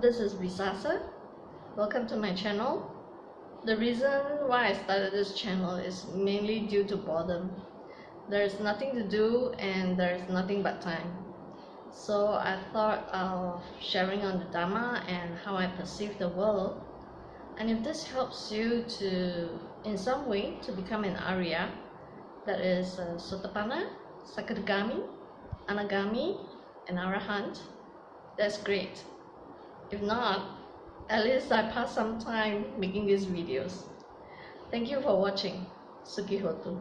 this is Visasa. Welcome to my channel. The reason why I started this channel is mainly due to boredom. There's nothing to do and there's nothing but time. So I thought of sharing on the Dharma and how I perceive the world. And if this helps you to, in some way, to become an Arya, that is uh, Sotapanna, Sakadagami, Anagami, and Arahant, that's great. If not, at least I pass some time making these videos. Thank you for watching. Sukihotu.